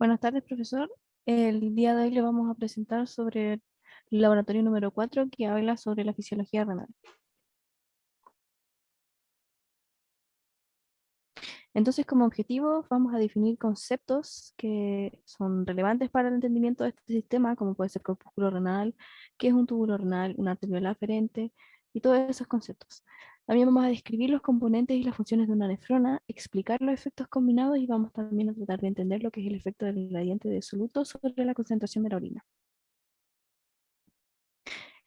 Buenas tardes, profesor. El día de hoy le vamos a presentar sobre el laboratorio número 4 que habla sobre la fisiología renal. Entonces, como objetivo, vamos a definir conceptos que son relevantes para el entendimiento de este sistema, como puede ser corpúsculo renal, qué es un túbulo renal, una arteriola aferente, y todos esos conceptos. También vamos a describir los componentes y las funciones de una nefrona, explicar los efectos combinados y vamos también a tratar de entender lo que es el efecto del gradiente de soluto sobre la concentración de la orina.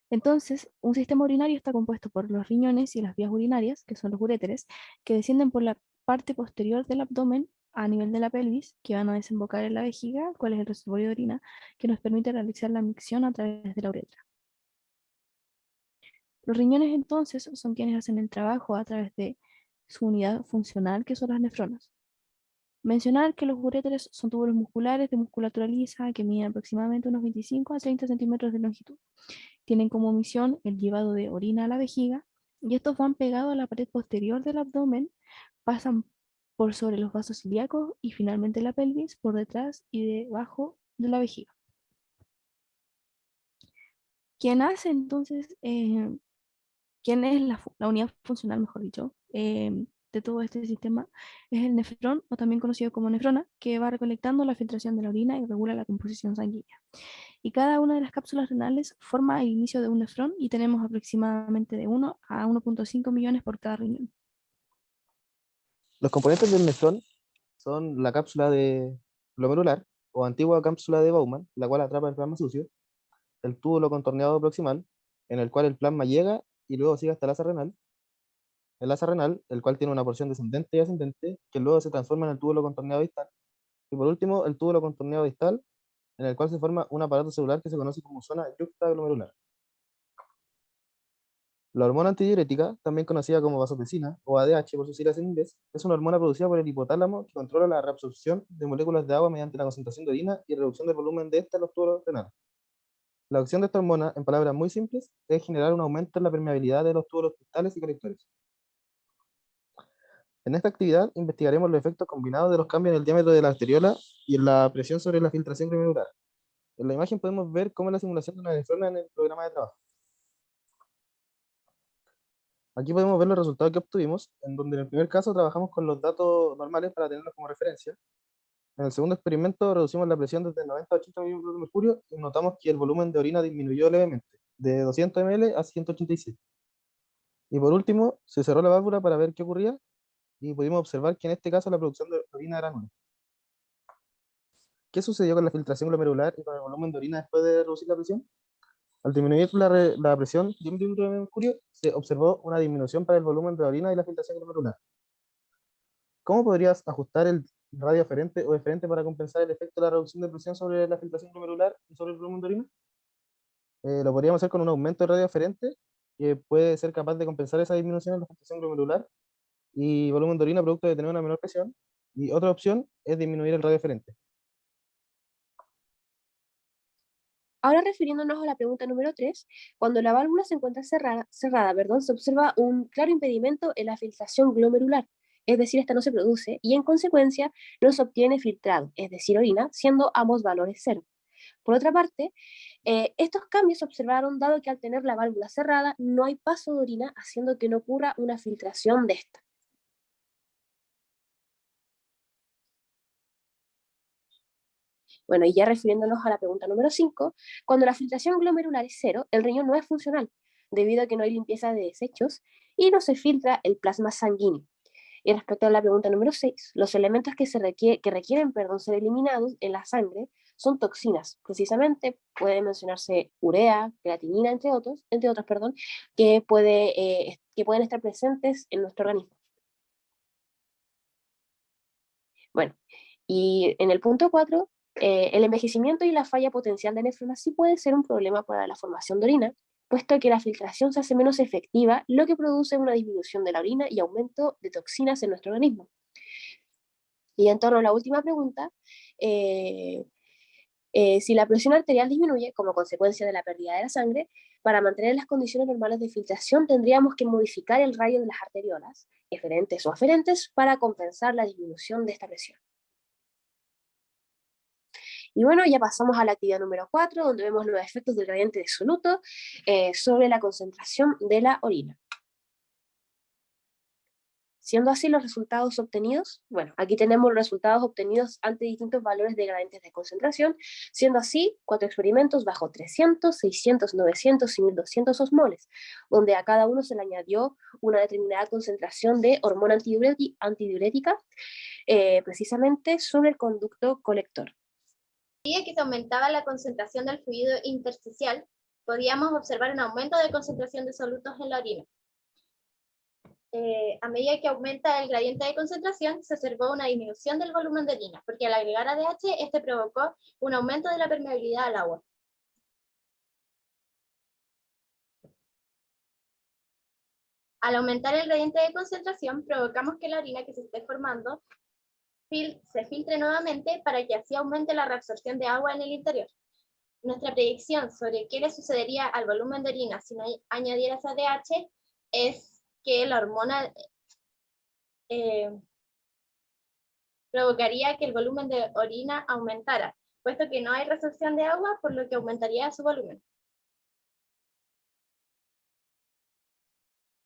Entonces, un sistema urinario está compuesto por los riñones y las vías urinarias, que son los uréteres, que descienden por la parte posterior del abdomen a nivel de la pelvis, que van a desembocar en la vejiga, cuál es el reservorio de orina, que nos permite realizar la micción a través de la uretra. Los riñones entonces son quienes hacen el trabajo a través de su unidad funcional, que son las nefronas. Mencionar que los uréteres son túbulos musculares de musculatura lisa que miden aproximadamente unos 25 a 30 centímetros de longitud. Tienen como misión el llevado de orina a la vejiga y estos van pegados a la pared posterior del abdomen, pasan por sobre los vasos ilíacos y finalmente la pelvis por detrás y debajo de la vejiga. Quien hace entonces eh, quién es la, unidad funcional, mejor dicho, em, de todo este sistema, es el nefrón, o también conocido como nefrona, que va recolectando la filtración de la orina y regula la composición sanguínea. Y cada una de las cápsulas renales forma el inicio de un nefrón y tenemos aproximadamente de 1 a 1.5 millones por cada riñón. Los componentes del nefrón son la cápsula de glomerular o antigua cápsula de Bowman, la cual atrapa el plasma sucio, el túbulo contorneado proximal, en el cual el plasma llega y luego sigue hasta el asa renal. El asa renal, el cual tiene una porción descendente y ascendente, que luego se transforma en el túbulo contorneado distal. Y por último, el túbulo contorneado distal, en el cual se forma un aparato celular que se conoce como zona yuxtaglomerular. La hormona antidiurética, también conocida como vasopresina, o ADH por sus siglas en inglés, es una hormona producida por el hipotálamo que controla la reabsorción de moléculas de agua mediante la concentración de orina y reducción del volumen de esta en los túbulos renales. La acción de esta hormona, en palabras muy simples, es generar un aumento en la permeabilidad de los túbulos cristales y colectores. En esta actividad investigaremos los efectos combinados de los cambios en el diámetro de la arteriola y en la presión sobre la filtración glomerular. En la imagen podemos ver cómo es la simulación de una nefrona en el programa de trabajo. Aquí podemos ver los resultados que obtuvimos, en donde en el primer caso trabajamos con los datos normales para tenerlos como referencia, en el segundo experimento reducimos la presión desde 90 a 80 milímetros de mercurio y notamos que el volumen de orina disminuyó levemente, de 200 ml a 187. Y por último, se cerró la válvula para ver qué ocurría y pudimos observar que en este caso la producción de orina era nula. ¿Qué sucedió con la filtración glomerular y con el volumen de orina después de reducir la presión? Al disminuir la, la presión de un milímetro de mercurio, se observó una disminución para el volumen de orina y la filtración glomerular. ¿Cómo podrías ajustar el radio aferente o deferente para compensar el efecto de la reducción de presión sobre la filtración glomerular y sobre el volumen de orina. Eh, lo podríamos hacer con un aumento de radio aferente que puede ser capaz de compensar esa disminución en la filtración glomerular y volumen de orina producto de tener una menor presión. Y otra opción es disminuir el radio aferente. Ahora refiriéndonos a la pregunta número 3, cuando la válvula se encuentra cerrada, cerrada perdón, se observa un claro impedimento en la filtración glomerular, es decir, esta no se produce, y en consecuencia no se obtiene filtrado, es decir, orina, siendo ambos valores cero. Por otra parte, eh, estos cambios se observaron dado que al tener la válvula cerrada no hay paso de orina, haciendo que no ocurra una filtración de esta. Bueno, y ya refiriéndonos a la pregunta número 5, cuando la filtración glomerular es cero, el riñón no es funcional, debido a que no hay limpieza de desechos y no se filtra el plasma sanguíneo. Y respecto a la pregunta número 6, los elementos que, se que requieren perdón, ser eliminados en la sangre son toxinas. Precisamente puede mencionarse urea, creatinina, entre otros, entre otros perdón, que, puede, eh, que pueden estar presentes en nuestro organismo. Bueno, y en el punto 4, eh, el envejecimiento y la falla potencial de nefronas sí puede ser un problema para la formación de orina, puesto que la filtración se hace menos efectiva, lo que produce una disminución de la orina y aumento de toxinas en nuestro organismo. Y en torno a la última pregunta, eh, eh, si la presión arterial disminuye como consecuencia de la pérdida de la sangre, para mantener las condiciones normales de filtración tendríamos que modificar el radio de las arteriolas, eferentes o aferentes, para compensar la disminución de esta presión. Y bueno, ya pasamos a la actividad número 4, donde vemos los efectos del gradiente de soluto eh, sobre la concentración de la orina. Siendo así los resultados obtenidos, bueno, aquí tenemos los resultados obtenidos ante distintos valores de gradientes de concentración, siendo así cuatro experimentos bajo 300, 600, 900 y 1200 osmoles, donde a cada uno se le añadió una determinada concentración de hormona antidiurética, eh, precisamente sobre el conducto colector. Medida que se aumentaba la concentración del fluido intersticial, podíamos observar un aumento de concentración de solutos en la orina. Eh, a medida que aumenta el gradiente de concentración, se observó una disminución del volumen de orina, porque al agregar ADH, este provocó un aumento de la permeabilidad al agua. Al aumentar el gradiente de concentración, provocamos que la orina que se esté formando se filtre nuevamente para que así aumente la reabsorción de agua en el interior. Nuestra predicción sobre qué le sucedería al volumen de orina si no añadieras ADH es que la hormona eh, provocaría que el volumen de orina aumentara, puesto que no hay resorción de agua, por lo que aumentaría su volumen.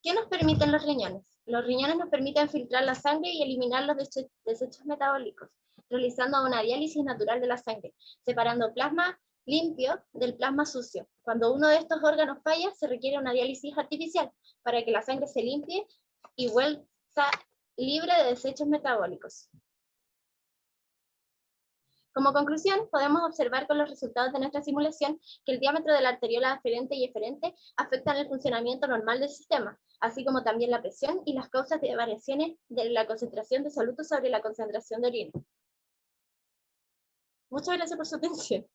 ¿Qué nos permiten los riñones? Los riñones nos permiten filtrar la sangre y eliminar los desechos metabólicos, realizando una diálisis natural de la sangre, separando plasma limpio del plasma sucio. Cuando uno de estos órganos falla, se requiere una diálisis artificial para que la sangre se limpie y vuelva libre de desechos metabólicos. Como conclusión, podemos observar con los resultados de nuestra simulación que el diámetro de la arteriola aferente y eferente afectan el funcionamiento normal del sistema, así como también la presión y las causas de variaciones de la concentración de solutos sobre la concentración de orina. Muchas gracias por su atención.